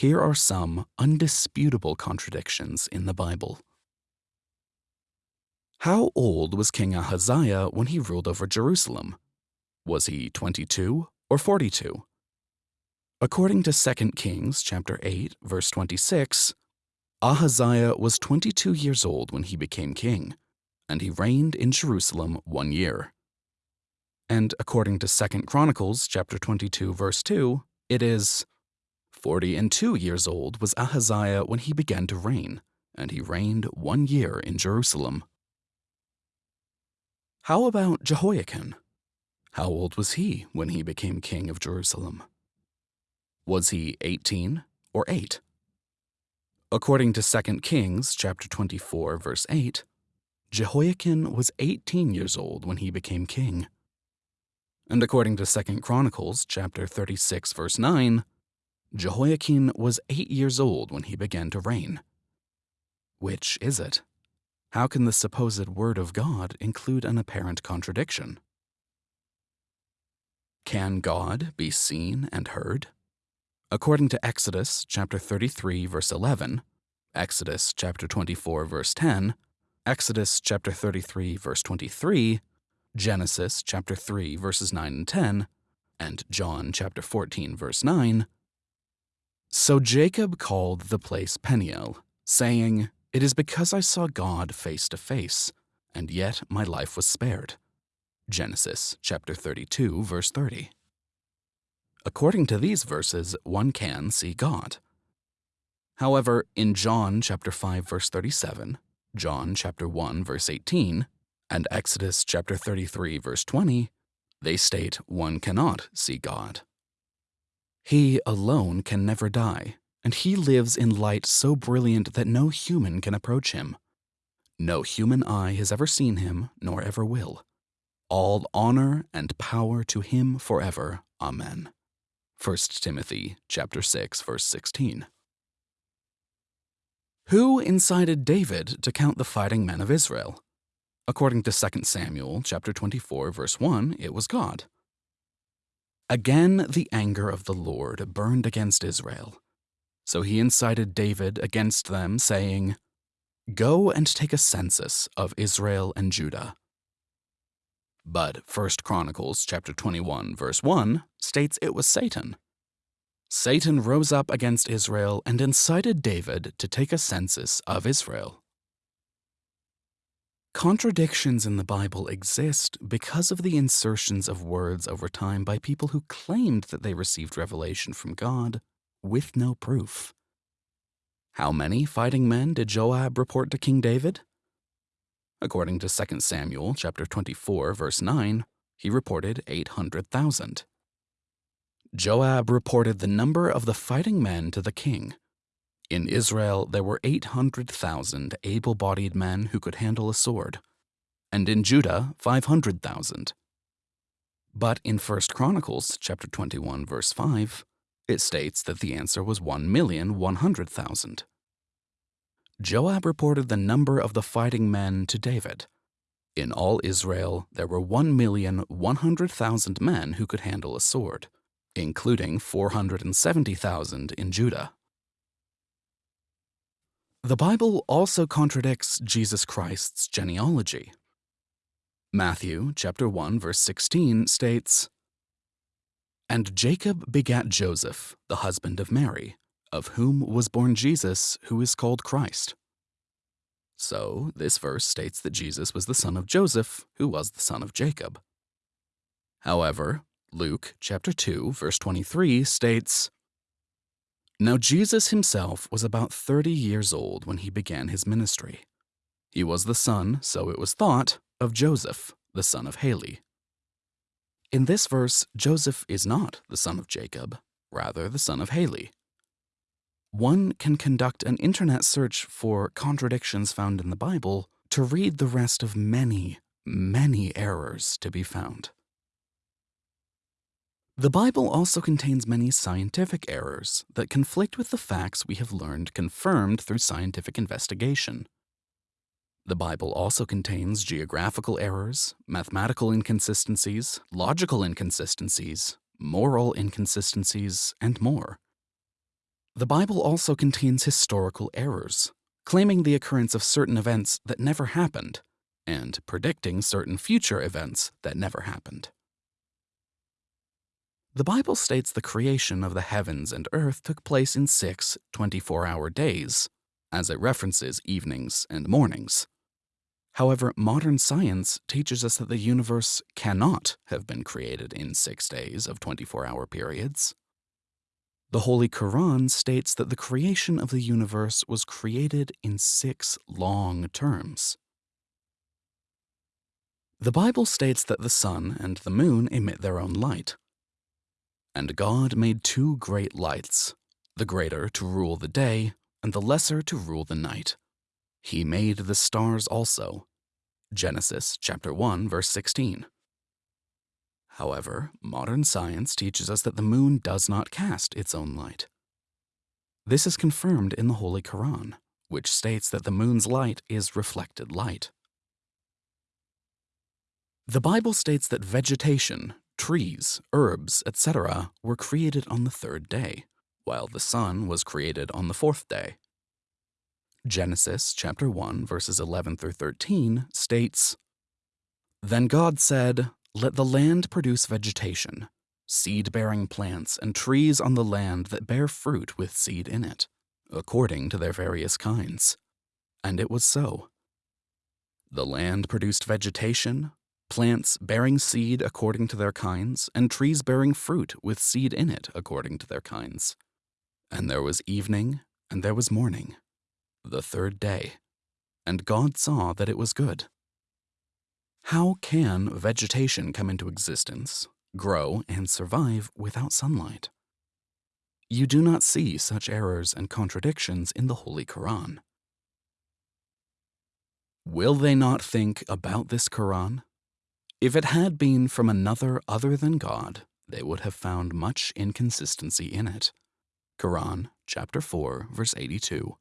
here are some undisputable contradictions in the Bible. How old was King Ahaziah when he ruled over Jerusalem? Was he 22 or 42? According to 2 Kings chapter 8 verse 26, Ahaziah was 22 years old when he became king, and he reigned in Jerusalem 1 year. And according to 2 Chronicles chapter 22 verse 2, it is 40 and 2 years old was Ahaziah when he began to reign, and he reigned 1 year in Jerusalem. How about Jehoiakim? How old was he when he became king of Jerusalem? Was he 18 or 8? According to 2 Kings chapter 24 verse 8, Jehoiakim was 18 years old when he became king. And according to 2 Chronicles chapter 36 verse 9, Jehoiakim was 8 years old when he began to reign. Which is it? How can the supposed word of God include an apparent contradiction? Can God be seen and heard? According to Exodus chapter 33 verse 11, Exodus chapter 24 verse 10, Exodus chapter 33 verse 23, Genesis chapter 3 verses 9 and 10, and John chapter 14 verse 9. So Jacob called the place Peniel, saying, It is because I saw God face to face, and yet my life was spared. Genesis chapter 32 verse 30. According to these verses, one can see God. However, in John chapter 5 verse 37, John chapter 1 verse 18, and Exodus chapter 33 verse 20, they state one cannot see God. He alone can never die, and he lives in light so brilliant that no human can approach him. No human eye has ever seen him, nor ever will. All honor and power to him forever. Amen. 1 Timothy chapter 6 verse 16. Who incited David to count the fighting men of Israel? According to 2 Samuel chapter 24 verse 1, it was God. Again the anger of the Lord burned against Israel. So he incited David against them, saying, Go and take a census of Israel and Judah. But 1 Chronicles chapter 21 verse 1 states it was Satan. Satan rose up against Israel and incited David to take a census of Israel. Contradictions in the Bible exist because of the insertions of words over time by people who claimed that they received revelation from God with no proof. How many fighting men did Joab report to King David? According to 2 Samuel chapter 24 verse 9, he reported 800,000. Joab reported the number of the fighting men to the king, in Israel, there were 800,000 able bodied men who could handle a sword, and in Judah, 500,000. But in 1 Chronicles chapter 21 verse 5, it states that the answer was 1,100,000. Joab reported the number of the fighting men to David. In all Israel, there were 1,100,000 men who could handle a sword, including 470,000 in Judah. The Bible also contradicts Jesus Christ's genealogy. Matthew chapter 1 verse 16 states, And Jacob begat Joseph, the husband of Mary, of whom was born Jesus, who is called Christ. So, this verse states that Jesus was the son of Joseph, who was the son of Jacob. However, Luke chapter 2 verse 23 states, now, Jesus himself was about 30 years old when he began his ministry. He was the son, so it was thought, of Joseph, the son of Heli. In this verse, Joseph is not the son of Jacob, rather the son of Heli. One can conduct an internet search for contradictions found in the Bible to read the rest of many, many errors to be found. The Bible also contains many scientific errors that conflict with the facts we have learned confirmed through scientific investigation. The Bible also contains geographical errors, mathematical inconsistencies, logical inconsistencies, moral inconsistencies, and more. The Bible also contains historical errors, claiming the occurrence of certain events that never happened and predicting certain future events that never happened. The Bible states the creation of the heavens and earth took place in six 24 hour days, as it references evenings and mornings. However, modern science teaches us that the universe cannot have been created in six days of 24 hour periods. The Holy Quran states that the creation of the universe was created in six long terms. The Bible states that the sun and the moon emit their own light. And God made two great lights, the greater to rule the day, and the lesser to rule the night. He made the stars also. Genesis chapter 1 verse 16. However, modern science teaches us that the moon does not cast its own light. This is confirmed in the Holy Quran, which states that the moon's light is reflected light. The Bible states that vegetation, trees, herbs, etc., were created on the third day, while the sun was created on the fourth day. Genesis chapter 1 verses 11 through 13 states, Then God said, let the land produce vegetation, seed-bearing plants and trees on the land that bear fruit with seed in it, according to their various kinds. And it was so. The land produced vegetation, plants bearing seed according to their kinds, and trees bearing fruit with seed in it according to their kinds. And there was evening, and there was morning, the third day. And God saw that it was good. How can vegetation come into existence, grow, and survive without sunlight? You do not see such errors and contradictions in the Holy Quran. Will they not think about this Quran? If it had been from another other than God, they would have found much inconsistency in it. Quran chapter 4 verse 82.